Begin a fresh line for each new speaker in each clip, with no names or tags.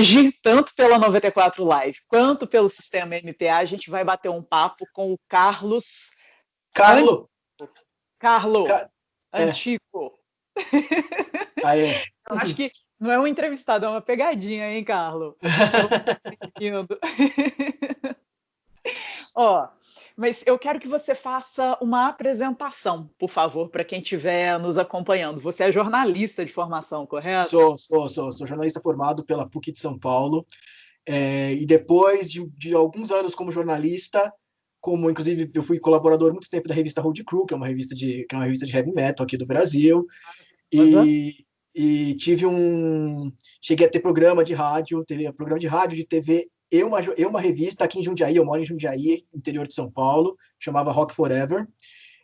hoje, tanto pela 94 Live quanto pelo sistema MPA, a gente vai bater um papo com o Carlos.
Carlos!
Carlos! Car... Antico.
É. Ah, é.
Eu acho que não é um entrevistado, é uma pegadinha, hein, Carlos? Ó, mas eu quero que você faça uma apresentação, por favor, para quem estiver nos acompanhando. Você é jornalista de formação, correto?
Sou, sou, sou, sou jornalista formado pela PUC de São Paulo. É, e depois de, de, alguns anos como jornalista, como inclusive eu fui colaborador muito tempo da revista Road Crew, que é uma revista de que é uma revista de heavy metal aqui do Brasil. E, e tive um cheguei a ter programa de rádio, teve programa de rádio, de TV eu uma, eu uma revista aqui em Jundiaí, eu moro em Jundiaí, interior de São Paulo, chamava Rock Forever.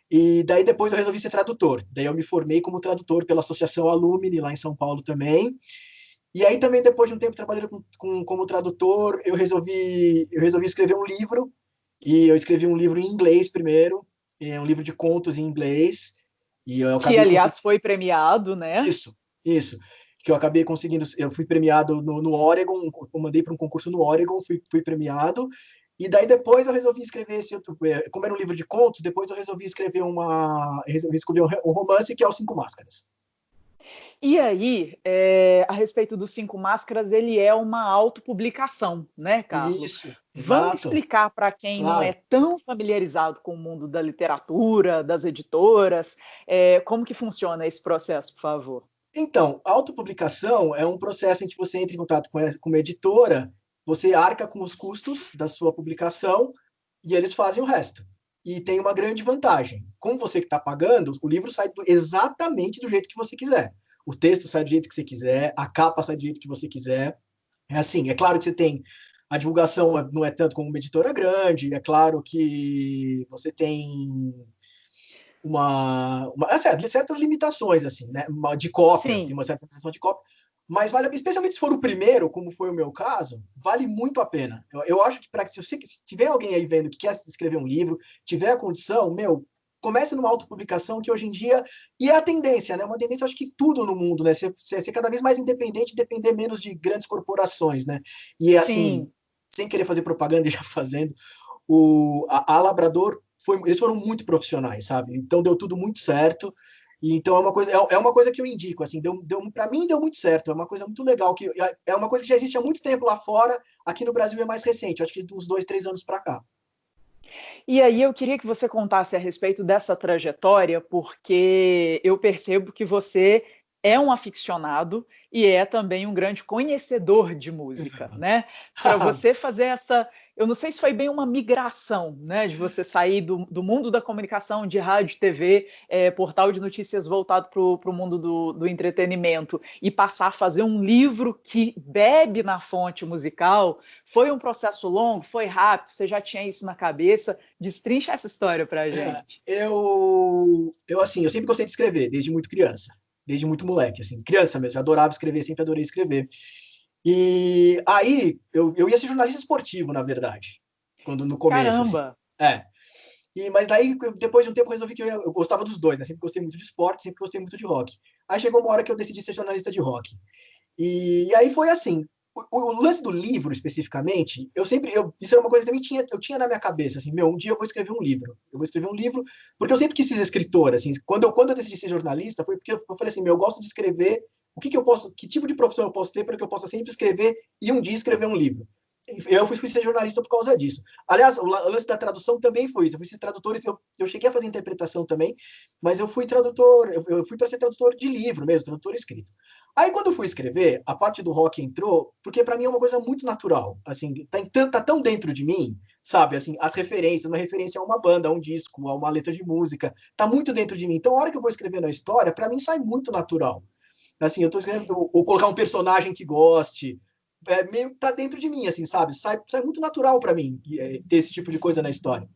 E daí depois eu resolvi ser tradutor. Daí eu me formei como tradutor pela Associação Alumni, lá em São Paulo também. E aí também depois de um tempo trabalhando com, com, como tradutor, eu resolvi eu resolvi escrever um livro. E eu escrevi um livro em inglês primeiro, é um livro de contos em inglês. E eu
que aliás foi premiado, né?
Isso, isso que eu acabei conseguindo, eu fui premiado no, no Oregon, eu mandei para um concurso no Oregon, fui, fui premiado, e daí depois eu resolvi escrever esse outro, é, como era um livro de contos, depois eu resolvi escrever uma, resolvi escrever um romance que é Os Cinco Máscaras.
E aí, é, a respeito dos Cinco Máscaras, ele é uma autopublicação, né, Carlos?
Isso.
Vamos exato. explicar para quem claro. não é tão familiarizado com o mundo da literatura, das editoras, é, como que funciona esse processo, por favor?
Então, autopublicação é um processo em que você entra em contato com, com uma editora, você arca com os custos da sua publicação e eles fazem o resto. E tem uma grande vantagem. Como você que está pagando, o livro sai do, exatamente do jeito que você quiser. O texto sai do jeito que você quiser, a capa sai do jeito que você quiser. É assim, é claro que você tem a divulgação não é tanto como uma editora grande, é claro que você tem uma, uma é certo, certas limitações, assim, né? De cópia, Sim. tem uma certa limitação de cópia, mas vale, especialmente se for o primeiro, como foi o meu caso, vale muito a pena. Eu, eu acho que para se você se tiver alguém aí vendo que quer escrever um livro, tiver a condição, meu, comece numa autopublicação que hoje em dia, e é a tendência, né? Uma tendência, acho que tudo no mundo, né? Ser, ser, ser cada vez mais independente, depender menos de grandes corporações, né? E assim, Sim. sem querer fazer propaganda e já fazendo, o, a, a Labrador foi, eles foram muito profissionais, sabe? Então deu tudo muito certo. E, então é uma coisa é, é uma coisa que eu indico, assim, deu, deu para mim deu muito certo. É uma coisa muito legal que é, é uma coisa que já existe há muito tempo lá fora. Aqui no Brasil é mais recente, acho que uns dois, três anos para cá.
E aí eu queria que você contasse a respeito dessa trajetória, porque eu percebo que você é um aficionado e é também um grande conhecedor de música, né? Para você fazer essa eu não sei se foi bem uma migração, né, de você sair do, do mundo da comunicação, de rádio, TV, é, portal de notícias voltado para o mundo do, do, entretenimento e passar a fazer um livro que bebe na fonte musical. Foi um processo longo, foi rápido, você já tinha isso na cabeça? Destrincha essa história para a é, gente.
É, eu, eu, assim, eu sempre gostei de escrever, desde muito criança, desde muito moleque, assim, criança mesmo, já adorava escrever, sempre adorei escrever. E aí, eu, eu ia ser jornalista esportivo, na verdade, quando no começo.
Assim. Caramba!
Assim. É. E, mas daí, depois de um tempo, eu resolvi que eu, eu, gostava dos dois, né? Sempre gostei muito de esporte, sempre gostei muito de rock. Aí chegou uma hora que eu decidi ser jornalista de rock. E, e aí foi assim. O, o, lance do livro, especificamente, eu sempre. Eu, isso era uma coisa que também tinha, eu tinha na minha cabeça, assim, meu, um dia eu vou escrever um livro. Eu vou escrever um livro, porque eu sempre quis ser escritor, assim. Quando eu, quando eu decidi ser jornalista, foi porque eu, eu falei assim, meu, eu gosto de escrever o que, que eu posso, que tipo de profissão eu posso ter para que eu possa sempre escrever e um dia escrever um livro. Eu fui, fui ser jornalista por causa disso. Aliás, o lance da tradução também foi isso. Eu fui ser tradutor, eu, eu cheguei a fazer interpretação também, mas eu fui tradutor, eu, eu fui para ser tradutor de livro mesmo, tradutor escrito. Aí quando eu fui escrever, a parte do rock entrou, porque para mim é uma coisa muito natural, assim, tá, tá tão dentro de mim, sabe, assim, as referências, uma referência a uma banda, a um disco, a uma letra de música, tá muito dentro de mim. Então, a hora que eu vou escrever na história, para mim sai muito natural. Assim, eu tô escrevendo, ou colocar um personagem que goste, é meio tá dentro de mim, assim, sabe? Sai, sai muito natural para mim é, ter esse tipo de coisa na história.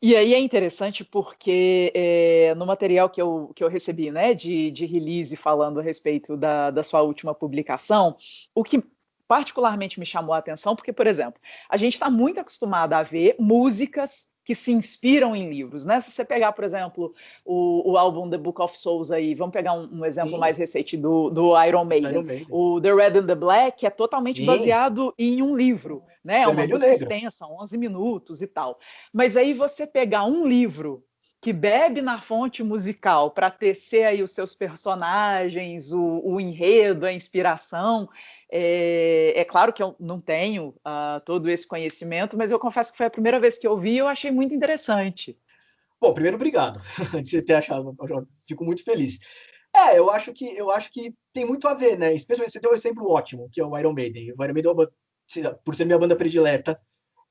E aí é interessante porque é, no material que eu, que eu recebi, né, de, de release falando a respeito da, da sua última publicação, o que particularmente me chamou a atenção, porque, por exemplo, a gente está muito acostumado a ver músicas que se inspiram em livros, né? Se você pegar, por exemplo, o, o álbum The Book of Souls aí, vamos pegar um, um exemplo Sim. mais recente do, do Iron, Maiden. Iron, Maiden. O The Red and the Black é totalmente Sim. baseado em um livro, né? É uma música extensa, 11 minutos e tal. Mas aí você pegar um livro que bebe na fonte musical para tecer aí os seus personagens, o, o enredo, a inspiração, é, é, claro que eu não tenho uh, todo esse conhecimento, mas eu confesso que foi a primeira vez que eu vi e eu achei muito interessante.
Bom, primeiro, obrigado de você ter achado, fico muito feliz. É, eu acho que eu acho que tem muito a ver, né? Especialmente você deu um exemplo ótimo, que é o Iron Maiden. O Iron Maiden, é por ser minha banda predileta,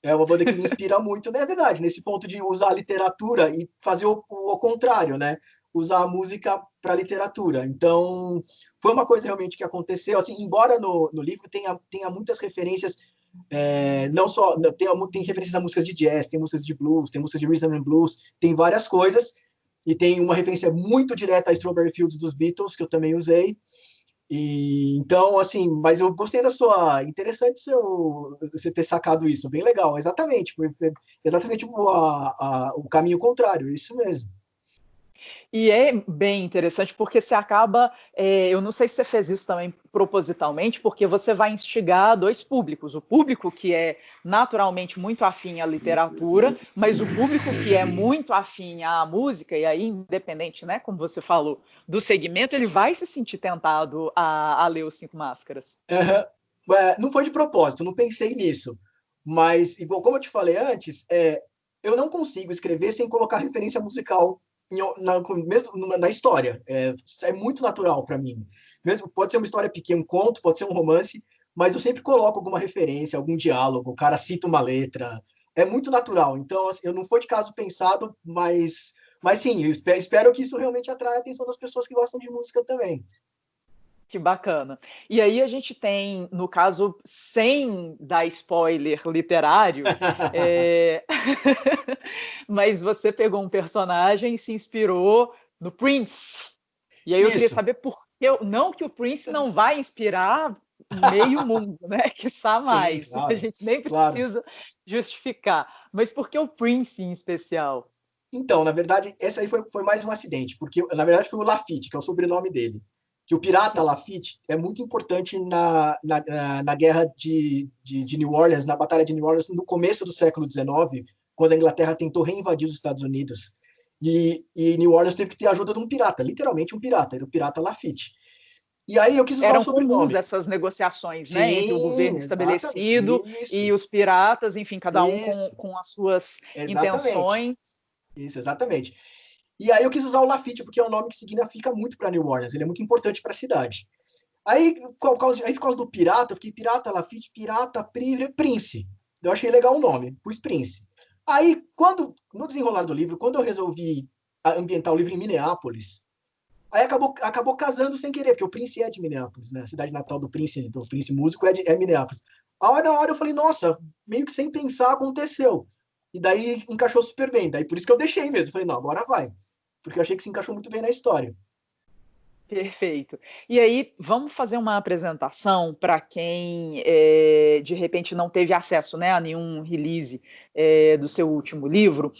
é uma banda que me inspira muito, né? É verdade, nesse ponto de usar a literatura e fazer o, o, o contrário, né? Usar a música para literatura. Então, foi uma coisa realmente que aconteceu. Assim, embora no, no livro tenha, tenha muitas referências, é, não só tem, tem referências a músicas de jazz, tem músicas de blues, tem músicas de rhythm and blues, tem várias coisas. E tem uma referência muito direta a Strawberry Fields dos Beatles, que eu também usei. E, então, assim, mas eu gostei da sua. Interessante seu, você ter sacado isso, bem legal. Exatamente, foi exatamente a, a, o caminho contrário, isso mesmo.
E é bem interessante porque você acaba, é, eu não sei se você fez isso também propositalmente, porque você vai instigar dois públicos. O público que é naturalmente muito afim à literatura, mas o público que é muito afim à música, e aí, independente, né, como você falou, do segmento, ele vai se sentir tentado a, a ler os Cinco Máscaras.
Uhum. É, não foi de propósito, não pensei nisso. Mas, igual como eu te falei antes, é, eu não consigo escrever sem colocar referência musical na, mesmo na história. É, é muito natural para mim. Mesmo pode ser uma história pequena, um conto, pode ser um romance, mas eu sempre coloco alguma referência, algum diálogo, o cara cita uma letra. É muito natural. Então, assim, eu não foi de caso pensado, mas, mas sim, eu espero que isso realmente atraia a atenção das pessoas que gostam de música também.
Que bacana. E aí a gente tem, no caso, sem dar spoiler literário, é... mas você pegou um personagem e se inspirou no Prince. E aí eu Isso. queria saber por que, não que o Prince não vai inspirar meio mundo, né? Que sabe mais. Sim, claro, a gente nem precisa claro. justificar. Mas por que o Prince em especial?
Então, na verdade, esse aí foi, foi mais um acidente, porque na verdade foi o Lafitte, que é o sobrenome dele que o pirata Lafitte é muito importante na, na, na guerra de, de, de, New Orleans, na Batalha de New Orleans, no começo do século XIX, quando a Inglaterra tentou reinvadir os Estados Unidos. E, e New Orleans teve que ter a ajuda de um pirata, literalmente um pirata, era o pirata Lafitte.
E aí eu quis usar Eram o sobrenome. comuns essas negociações, Sim, né, entre o governo estabelecido e os piratas, enfim, cada um com, com, as suas exatamente. intenções.
Isso, exatamente. E aí eu quis usar o Lafitte, porque é um nome que significa muito para New Orleans, ele é muito importante para a cidade. Aí, por causa, aí, por causa do pirata, eu fiquei pirata, Lafitte, pirata, Prince. Eu achei legal o nome, pus Prince. Aí, quando, no desenrolar do livro, quando eu resolvi ambientar o livro em Minneapolis, aí acabou, acabou casando sem querer, porque o Prince é de Minneapolis, né? A cidade natal do Prince, do Prince músico é, de, é Minneapolis. A hora, na hora eu falei, nossa, meio que sem pensar aconteceu. E daí encaixou super bem. Daí por isso que eu deixei mesmo. Falei, não, agora vai porque eu achei que se encaixou muito bem na história.
Perfeito. E aí, vamos fazer uma apresentação para quem é, de repente não teve acesso né, a nenhum release é, do seu último livro.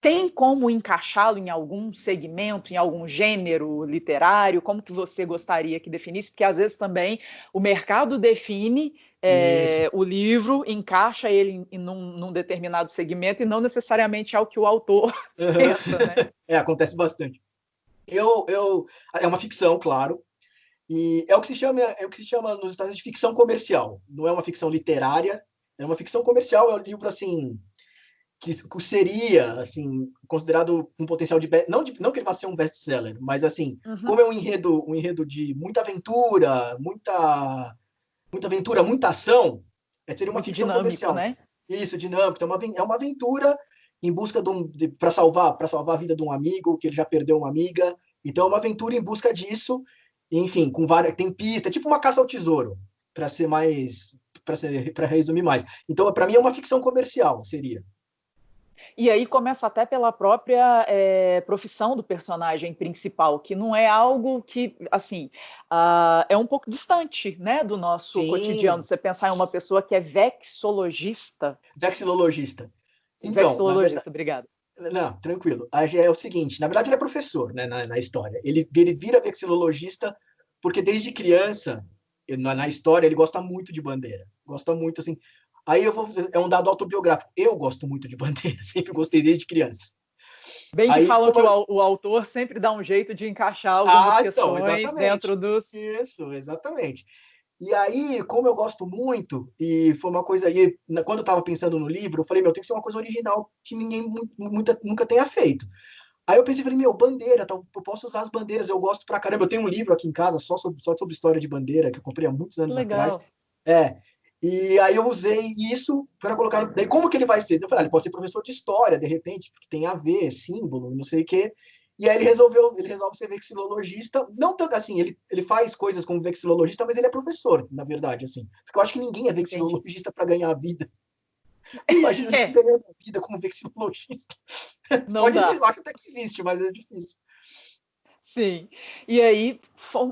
Tem como encaixá-lo em algum segmento, em algum gênero literário? Como que você gostaria que definisse? Porque às vezes também o mercado define é, o livro, encaixa ele em, num, num, determinado segmento e não necessariamente ao que o autor uhum. pensa, né?
É, acontece bastante. Eu, eu, é uma ficção, claro, e é o que se chama, é o que se chama nos Estados Unidos de ficção comercial. Não é uma ficção literária, é uma ficção comercial. É um livro assim que, seria assim considerado um potencial de não de, não que ele vá ser um best-seller, mas assim uhum. como é um enredo um enredo de muita aventura, muita muita aventura, muita ação, é, seria uma Muito ficção comercial. Né? Isso, dinâmico. É uma, é uma aventura em busca de um para salvar para salvar a vida de um amigo que ele já perdeu uma amiga. Então é uma aventura em busca disso. Enfim, com várias tem pista, tipo uma caça ao tesouro, para ser mais para ser para resumir mais. Então para mim é uma ficção comercial, seria.
E aí começa até pela própria é, profissão do personagem principal, que não é algo que, assim, uh, é um pouco distante, né, do nosso Sim. cotidiano. Você pensar em uma pessoa que é vexologista.
Vexilologista.
Então, Vexilologista, obrigado.
Não, tranquilo. É o seguinte, na verdade ele é professor né, na, na história. Ele, ele vira vexilologista porque desde criança, na, na história, ele gosta muito de bandeira. Gosta muito, assim... Aí eu vou... É um dado autobiográfico. Eu gosto muito de bandeira, sempre gostei desde criança.
Bem que Aí, falam que o, o, autor sempre dá um jeito de encaixar algumas ah, então, questões dentro dos...
Isso, exatamente. E aí, como eu gosto muito, e foi uma coisa aí, quando eu estava pensando no livro, eu falei, meu, tem que ser uma coisa original que ninguém muita, nunca tenha feito. Aí eu pensei, falei, meu, bandeira, tá, eu posso usar as bandeiras, eu gosto pra caramba. Eu tenho um livro aqui em casa só sobre, só sobre história de bandeira, que eu comprei há muitos anos Legal. atrás. É, e aí eu usei isso para colocar. Daí, como que ele vai ser? Eu falei, ah, ele pode ser professor de história, de repente, porque tem a ver, símbolo, não sei o quê. E aí ele resolveu, ele resolve ser vexilologista, não tanto assim, ele, ele faz coisas como vexilologista, mas ele é professor, na verdade, assim. Porque eu acho que ninguém é vexilologista para ganhar a vida. Imagina é. ganhando a vida como vexilologista. Não Pode dá. eu acho até que existe, mas é difícil.
Sim. E aí,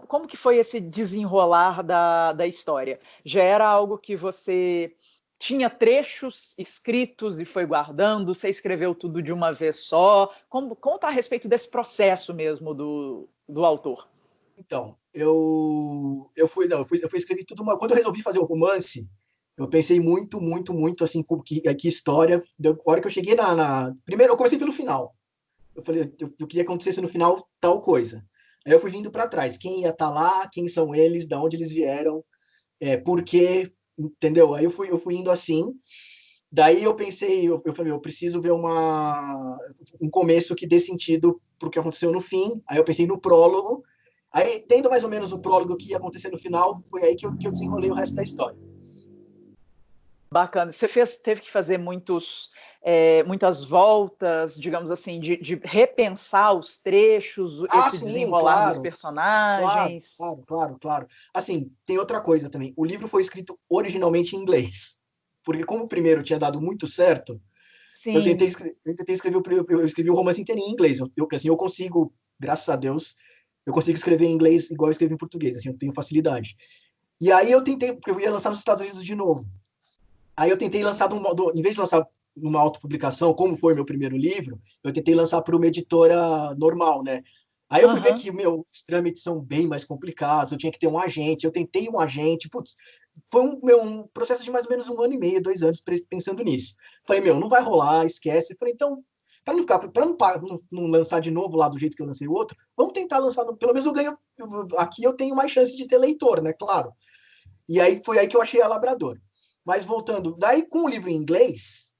como que foi esse desenrolar da, da história? Já era algo que você tinha trechos escritos e foi guardando? Você escreveu tudo de uma vez só? Como, conta a respeito desse processo mesmo do, do autor.
Então, eu, eu fui, não, eu fui, eu fui escrever tudo uma. Quando eu resolvi fazer o romance, eu pensei muito, muito, muito assim, que, que história. A hora que eu cheguei na, na, Primeiro, eu comecei pelo final. Eu falei, eu, eu queria que acontecesse no final tal coisa. Aí eu fui vindo para trás. Quem ia estar tá lá, quem são eles, de onde eles vieram, é, por quê, entendeu? Aí eu fui, eu fui indo assim. Daí eu pensei, eu, eu falei, eu preciso ver uma, um começo que dê sentido para o que aconteceu no fim. Aí eu pensei no prólogo. Aí, tendo mais ou menos o prólogo que ia acontecer no final, foi aí que eu, que eu desenrolei o resto da história.
Bacana. Você fez, teve que fazer muitos, é, muitas voltas, digamos assim, de, de repensar os trechos, ah, esse sim, desenrolar claro, dos personagens.
Claro, claro, claro. Assim, tem outra coisa também. O livro foi escrito originalmente em inglês, porque como o primeiro tinha dado muito certo, sim. eu tentei, escrever, eu tentei escrever, eu escrevi o romance inteiro em inglês. Eu, eu, assim, eu consigo, graças a Deus, eu consigo escrever em inglês igual eu escrevo em português, assim, eu tenho facilidade. E aí eu tentei, porque eu ia lançar nos Estados Unidos de novo. Aí eu tentei lançar de um modo, em vez de lançar numa autopublicação, como foi meu primeiro livro, eu tentei lançar para uma editora normal, né? Aí eu fui uhum. ver que meu, os trâmites são bem mais complicados, eu tinha que ter um agente, eu tentei um agente, putz, foi um, meu, um processo de mais ou menos um ano e meio, dois anos pensando nisso. Falei, meu, não vai rolar, esquece. Falei, então, para não ficar, para não, não, não, lançar de novo lá do jeito que eu lancei o outro, vamos tentar lançar, pelo menos eu ganho, aqui eu tenho mais chance de ter leitor, né, claro. E aí foi aí que eu achei a Labrador. Mas voltando, daí com o livro em inglês,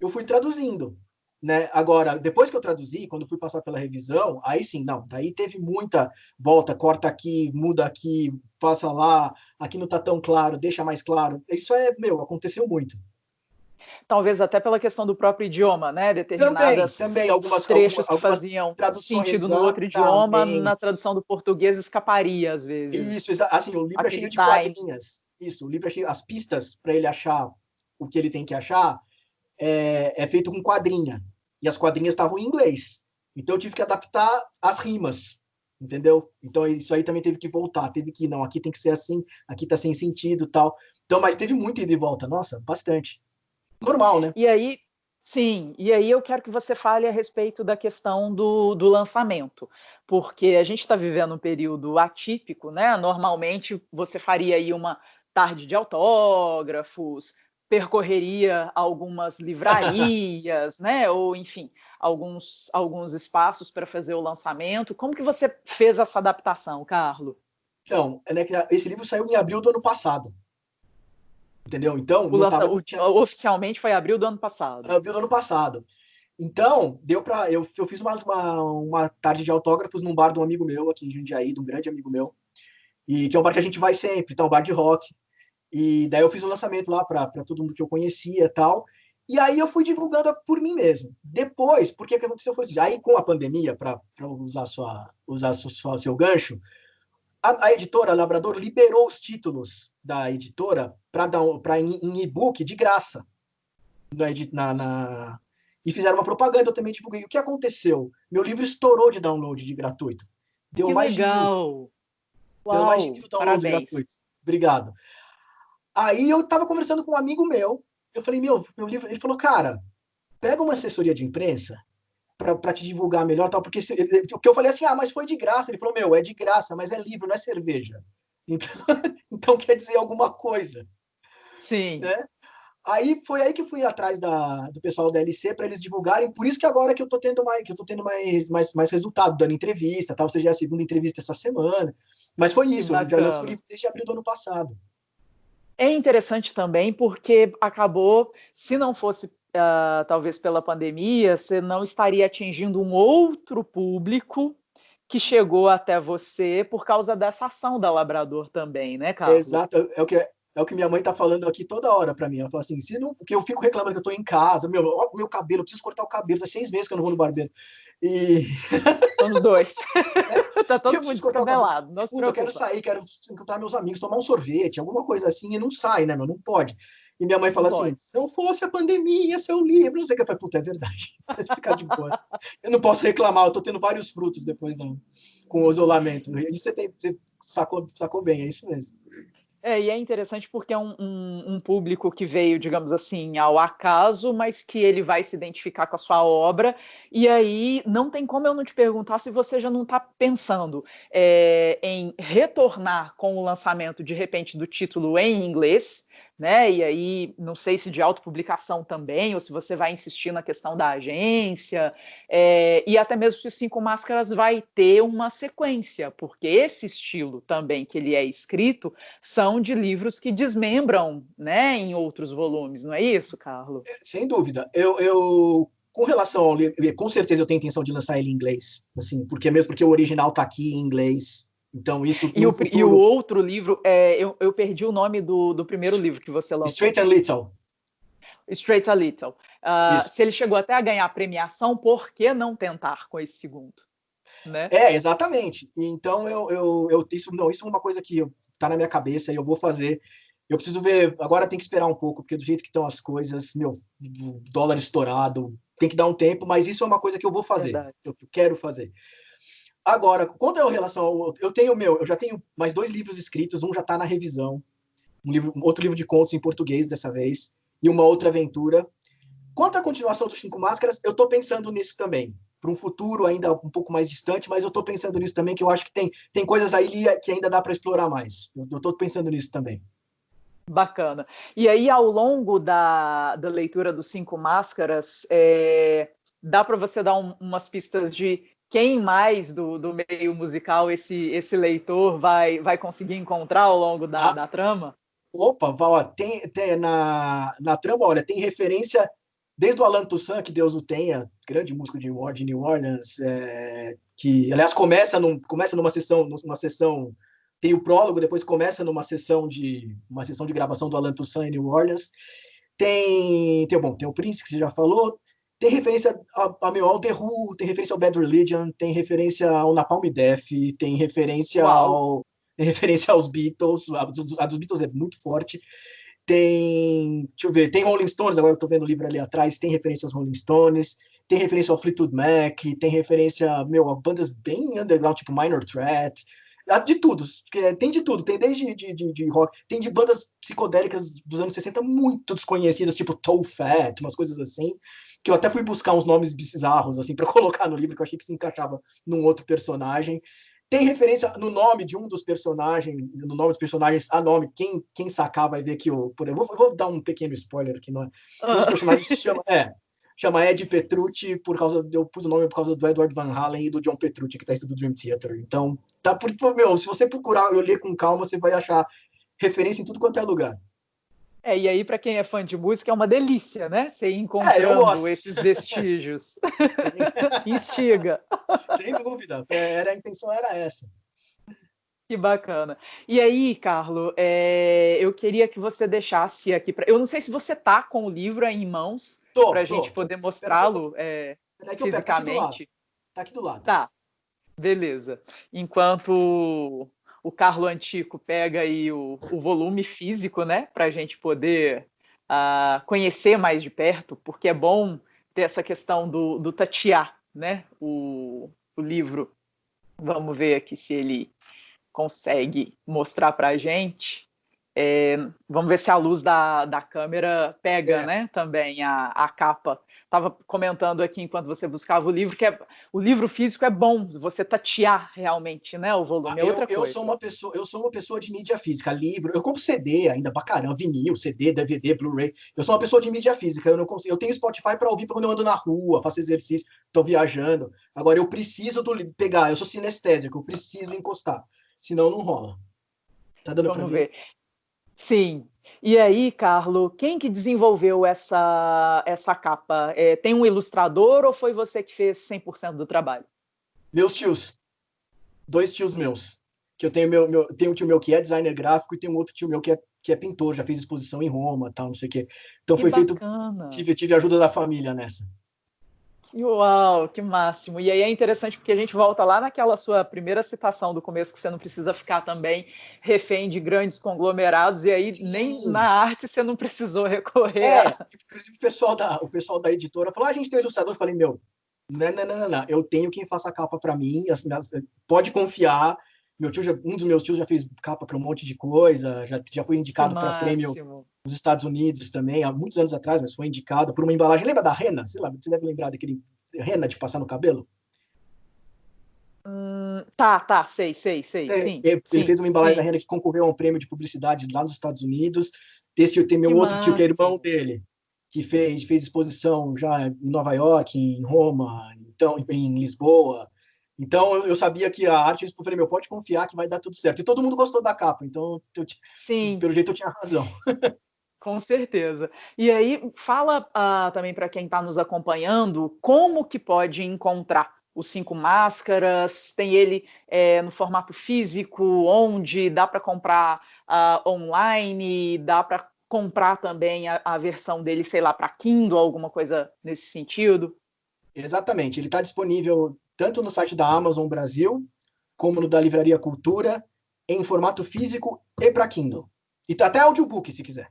eu fui traduzindo. Né? Agora, depois que eu traduzi, quando fui passar pela revisão, aí sim, não, daí teve muita volta, corta aqui, muda aqui, passa lá, aqui não está tão claro, deixa mais claro. Isso é, meu, aconteceu muito.
Talvez até pela questão do próprio idioma, né? Determinadas
também, também algumas
trechos algumas, que faziam sentido no outro idioma, na tradução do português escaparia às vezes.
Isso, assim, o livro é cheio de quadrinhas. Isso, o livro, as pistas para ele achar o que ele tem que achar é, é feito com quadrinha. E as quadrinhas estavam em inglês. Então eu tive que adaptar as rimas, entendeu? Então isso aí também teve que voltar, teve que, não, aqui tem que ser assim, aqui tá sem sentido tal. Então, mas teve muito ida e volta, nossa, bastante. Normal, né?
E aí, Sim, e aí eu quero que você fale a respeito da questão do, do lançamento, porque a gente está vivendo um período atípico, né? Normalmente você faria aí uma tarde de autógrafos, percorreria algumas livrarias, né? Ou enfim, alguns alguns espaços para fazer o lançamento. Como que você fez essa adaptação, Carlo?
Então, é, né, esse livro saiu em abril do ano passado. Entendeu? Então,
o lança, tava, tinha... oficialmente foi abril do ano passado.
Abril do ano passado. Então, deu para eu, eu fiz uma, uma, uma tarde de autógrafos num bar de um amigo meu aqui em Jundiaí, de um grande amigo meu. E que é um bar que a gente vai sempre, então, um bar de rock. E daí eu fiz o um lançamento lá para todo mundo que eu conhecia e tal. E aí eu fui divulgando por mim mesmo. Depois, porque o que aconteceu foi assim, aí com a pandemia, para usar, sua, usar sua, seu gancho, a, a, editora Labrador liberou os títulos da editora para dar para em, em e-book de graça. Na, na, e fizeram uma propaganda, eu também divulguei. O que aconteceu? Meu livro estourou de download de gratuito.
Deu que mais legal. de mil. Uau,
Deu mais de mil downloads gratuitos. Obrigado. Aí eu estava conversando com um amigo meu, eu falei, meu, meu livro, ele falou, cara, pega uma assessoria de imprensa para te divulgar melhor, tal, porque se, que eu falei assim, ah, mas foi de graça. Ele falou, meu, é de graça, mas é livro, não é cerveja. Então, então quer dizer alguma coisa.
Sim.
Né? Aí foi aí que fui atrás da, do pessoal da LC para eles divulgarem. Por isso que agora que eu tô tendo mais, que eu tô tendo mais, mais, mais resultado, dando entrevista, tal. Você já é a segunda entrevista essa semana. Mas foi isso, eu já lanço o livro desde abril do ano passado.
É interessante também porque acabou, se não fosse uh, talvez pela pandemia, você não estaria atingindo um outro público que chegou até você por causa dessa ação da Labrador também, né, Carlos?
Exato, é o que é o que minha mãe tá falando aqui toda hora para mim. Ela fala assim, se não, porque eu fico reclamando que eu tô em casa, meu, ó, meu cabelo, eu preciso cortar o cabelo, faz seis meses que eu não vou no barbeiro. E
somos dois. É, tá todo mundo descabelado.
eu quero sair, quero encontrar meus amigos, tomar um sorvete, alguma coisa assim, e não sai, né, meu? Não pode. E minha mãe fala não assim: pode. se não fosse a pandemia, seu livro, não sei o que. Eu falei, puta, é verdade. Mas ficar de boa. eu não posso reclamar, eu tô tendo vários frutos depois não, com o isolamento. E você, tem, você sacou, sacou bem, é isso mesmo.
É, e é interessante porque é um, um, um, público que veio, digamos assim, ao acaso, mas que ele vai se identificar com a sua obra. E aí não tem como eu não te perguntar se você já não está pensando é, em retornar com o lançamento, de repente, do título em inglês, né? E aí, não sei se de autopublicação também, ou se você vai insistir na questão da agência, é, e até mesmo se o Cinco Máscaras vai ter uma sequência, porque esse estilo também que ele é escrito são de livros que desmembram, né, em outros volumes, não é isso, Carlos?
É, sem dúvida. Eu, eu com relação ao livro, com certeza eu tenho intenção de lançar ele em inglês, assim, porque mesmo porque o original está aqui em inglês, então, isso.
E, o, futuro... e o, outro livro, é, eu, eu, perdi o nome do, do primeiro livro que você lançou.
Straight a Little.
Straight a Little. Uh, se ele chegou até a ganhar a premiação, por que não tentar com esse segundo? Né?
É, exatamente. Então, eu, eu, eu, isso, não, isso é uma coisa que está na minha cabeça e eu vou fazer. Eu preciso ver, agora tem que esperar um pouco, porque do jeito que estão as coisas, meu, dólar estourado, tem que dar um tempo, mas isso é uma coisa que eu vou fazer, Verdade. eu quero fazer. Agora, quanto à relação ao eu tenho meu, eu já tenho mais dois livros escritos, um já está na revisão, um livro, outro livro de contos em português dessa vez, e uma outra aventura. Quanto à continuação dos Cinco Máscaras, eu estou pensando nisso também, para um futuro ainda um pouco mais distante, mas eu estou pensando nisso também, que eu acho que tem, tem coisas aí que ainda dá para explorar mais. Eu estou pensando nisso também.
Bacana. E aí, ao longo da, da leitura dos Cinco Máscaras, é, dá para você dar um, umas pistas de quem mais do, do meio musical esse, esse leitor vai, vai conseguir encontrar ao longo da, ah, da trama?
Opa, ó, tem, tem na, na trama, olha, tem referência desde o Alan Toussaint, que Deus o tenha, grande músico de, de New Orleans, é, que, aliás, começa, num, começa numa sessão, numa sessão, tem o prólogo, depois começa numa sessão de uma sessão de gravação do Alan Toussaint em New Orleans. Tem, tem, bom, tem o Prince, que você já falou, tem referência a, a meu, ao The Who, tem referência ao Bad Religion, tem referência ao Napalm Death, tem referência ao tem referência aos Beatles, a, a, dos Beatles é muito forte. Tem, deixa eu ver, tem Rolling Stones, agora eu tô vendo o livro ali atrás, tem referência aos Rolling Stones, tem referência ao Fleetwood Mac, tem referência, meu, a bandas bem underground, tipo Minor Threat, de tudo, tem de tudo, tem desde de, de, de, rock, tem de bandas psicodélicas dos anos 60 muito desconhecidas, tipo Toe Fat, umas coisas assim, que eu até fui buscar uns nomes bizarros, assim, para colocar no livro, que eu achei que se encaixava num outro personagem. Tem referência no nome de um dos personagens, no nome dos personagens, a nome, quem, quem sacar vai ver que o. Por, eu, vou, eu vou dar um pequeno spoiler aqui, não é? Um dos personagens se chama. É, chama Ed Petrucci, por causa, eu pus o nome por causa do Edward Van Halen e do John Petrucci, que está do Dream Theater. Então, tá por, meu, se você procurar eu ler com calma, você vai achar referência em tudo quanto é lugar.
É, e aí, para quem é fã de música, é uma delícia, né? Você ir encontrando é, esses vestígios. Instiga.
Sem dúvida. É, era, a intenção era essa.
Que bacana. E aí, Carlo, é, eu queria que você deixasse aqui. Pra... Eu não sei se você tá com o livro aí em mãos para a gente poder mostrá-lo é, fisicamente.
Tá aqui do lado.
Tá, beleza. Enquanto o Carlo Antico pega aí o, o volume físico, né, para a gente poder uh, conhecer mais de perto, porque é bom ter essa questão do, do tatear, né, o, o livro. Vamos ver aqui se ele consegue mostrar para a gente. É, vamos ver se a luz da, da câmera pega, é. né? Também a, a capa. Estava comentando aqui enquanto você buscava o livro que é, o livro físico é bom. Você tatear realmente, né? O volume é
eu,
outra
eu
coisa.
Sou uma pessoa, eu sou uma pessoa de mídia física, livro. Eu compro CD ainda pra caramba, vinil, CD, DVD, Blu-ray. Eu sou uma pessoa de mídia física. Eu não consigo. Eu tenho Spotify para ouvir quando eu ando na rua, faço exercício, estou viajando. Agora eu preciso do, pegar. Eu sou sinestésico, eu preciso encostar, senão não rola.
Tá dando para ver? Sim. E aí, Carlo, quem que desenvolveu essa, essa capa? É, tem um ilustrador ou foi você que fez 100% do trabalho?
Meus tios. Dois tios meus. Que eu tenho meu, meu tenho um tio meu que é designer gráfico e tem um outro tio meu que é, que é pintor, já fez exposição em Roma, tal, não sei o quê. Então
que
foi
bacana.
feito tive tive ajuda da família nessa.
Uau, que máximo! E aí é interessante porque a gente volta lá naquela sua primeira citação do começo, que você não precisa ficar também refém de grandes conglomerados, e aí Sim. nem na arte você não precisou recorrer. É,
a... inclusive o pessoal, da, o pessoal da editora falou: ah, a gente tem um ilustrador. Eu falei, meu, não, não, não, não, não. eu tenho quem faça a capa para mim, assim, pode confiar. Meu tio, já, um dos meus tios já fez capa para um monte de coisa, já, já foi indicado para prêmio nos Estados Unidos também, há muitos anos atrás, mas foi indicado por uma embalagem. Lembra da Rena? Sei lá, você deve lembrar daquele Rena de passar no cabelo?
Hum, tá, tá, sei, sei, sei. É, sim,
ele,
sim,
fez uma embalagem sim. da Rena que concorreu a um prêmio de publicidade lá nos Estados Unidos. Esse tem meu que outro massa. tio, que é irmão dele, que fez, fez exposição já em Nova York, em Roma, então, em Lisboa. Então eu sabia que a arte, eu falei, meu, pode confiar que vai dar tudo certo. E todo mundo gostou da capa, então eu, Sim. pelo jeito eu tinha razão.
Com certeza. E aí, fala uh, também para quem está nos acompanhando como que pode encontrar os cinco máscaras. Tem ele é, no formato físico, onde dá para comprar uh, online, dá para comprar também a, a, versão dele, sei lá, para Kindle, alguma coisa nesse sentido.
Exatamente. Ele está disponível tanto no site da Amazon Brasil, como no da Livraria Cultura, em formato físico e para Kindle. E tá até audiobook, se quiser.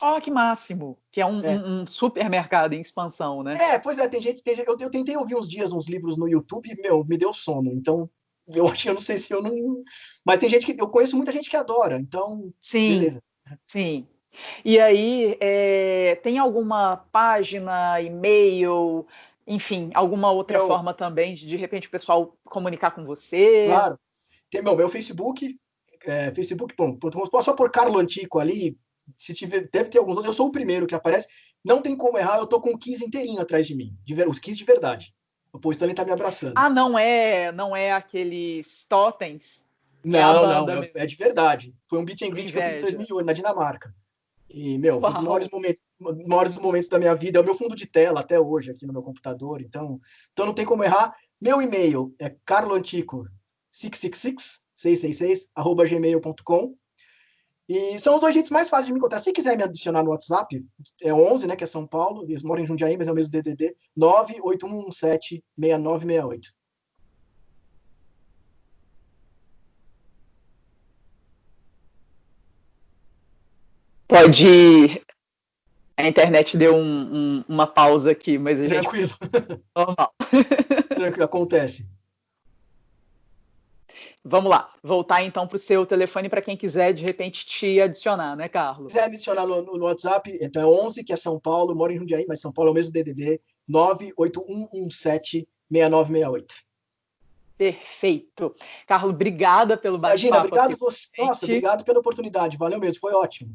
Ó, oh, que máximo! Que é um, é. um, um, supermercado em expansão, né?
É, pois é, tem gente. Tem, eu, eu tentei ouvir uns dias uns livros no YouTube e, meu, me deu sono. Então, eu acho que eu não sei se eu não. Mas tem gente que. Eu conheço muita gente que adora, então.
Sim. Beleza. Sim. E aí, é, tem alguma página, e-mail, enfim, alguma outra eu... forma também de de repente o pessoal comunicar com você?
Claro. Tem meu, meu Facebook, é, Facebook, bom, só por Carlo Antico ali, se tiver, deve ter alguns outros, eu sou o primeiro que aparece, não tem como errar, eu tô com o Kiss inteirinho atrás de mim, de, os Kiss de verdade. O Paul Stanley tá me abraçando.
Ah, não é, não é aqueles totens?
Não, é não, é, é, de verdade. Foi um beat and greet que eu fiz em 2008, na Dinamarca. E, meu, foi um dos maiores momentos, maiores momentos da minha vida. É o meu fundo de tela até hoje aqui no meu computador. Então, então não tem como errar. Meu e-mail é carloantico666, 666, arroba gmail.com. E são os dois jeitos mais fáceis de me encontrar. Se quiser me adicionar no WhatsApp, é 11, né, que é São Paulo, eles moram em Jundiaí, mas é o mesmo DDD, 981176968.
Pode. A internet deu um, um, uma pausa aqui, mas a gente.
Tranquilo. Normal. Tranquilo, acontece.
Vamos lá, voltar então para o seu telefone para quem quiser de repente te adicionar, né, Carlos?
Se quiser me adicionar no, no, WhatsApp, então é 11, que é São Paulo, moro em Jundiaí, mas São Paulo é o mesmo DDD, 981176968.
Perfeito. Carlos, obrigada pelo bate-papo. Imagina,
obrigado você. Nossa, obrigado pela oportunidade. Valeu mesmo, foi ótimo.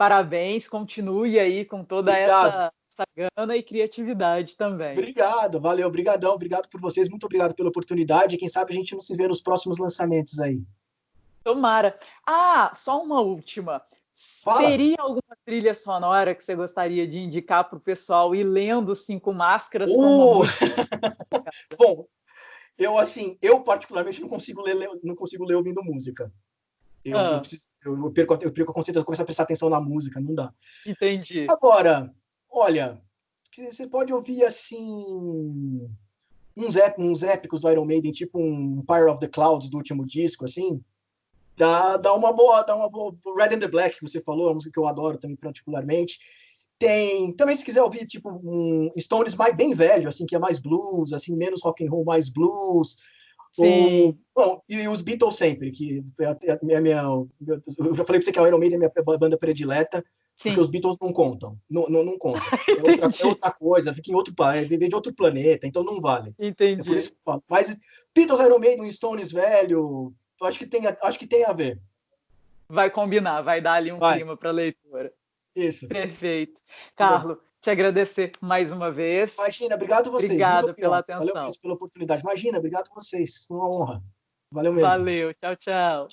Parabéns, continue aí com toda obrigado. essa essa gana e criatividade também.
Obrigado, valeu, obrigadão, obrigado por vocês, muito obrigado pela oportunidade. Quem sabe a gente não se vê nos próximos lançamentos aí.
Tomara. Ah, só uma última. Fala. Teria alguma trilha sonora que você gostaria de indicar para o pessoal ir lendo Cinco Máscaras?
Uh! Bom, eu assim, eu particularmente não consigo ler, não consigo ler ouvindo música. Eu, ah. eu, preciso, eu, perco, eu perco a eu começo a prestar atenção na música, não dá.
Entendi.
Agora, Olha, você pode ouvir assim uns, ép uns épicos do Iron Maiden, tipo um Pyre of the Clouds do último disco, assim. Dá, dá uma boa, dá uma boa. Red and the Black, que você falou, é uma música que eu adoro também particularmente. Tem, também se quiser ouvir tipo um Stones mais bem velho, assim, que é mais blues, assim, menos rock and roll, mais blues.
Sim.
Ou, bom, e os Beatles sempre, que é a minha, minha, eu já falei para você que a Iron Maiden é a minha banda predileta, Sim. porque os Beatles não contam, não, não, não contam. É outra, é outra, coisa, fica em outro é viver de outro planeta, então não vale.
Entendi.
É por isso que eu falo. Mas Beatles, Iron Maiden, Stones velho, acho que tem, acho que tem a ver.
Vai combinar, vai dar ali um vai. clima para leitura.
Isso.
Perfeito. Carlos, te agradecer mais uma vez.
Imagina, obrigado a vocês.
Obrigado pela atenção.
Valeu pela oportunidade. Imagina, obrigado vocês. Uma honra. Valeu mesmo.
Valeu, tchau, tchau.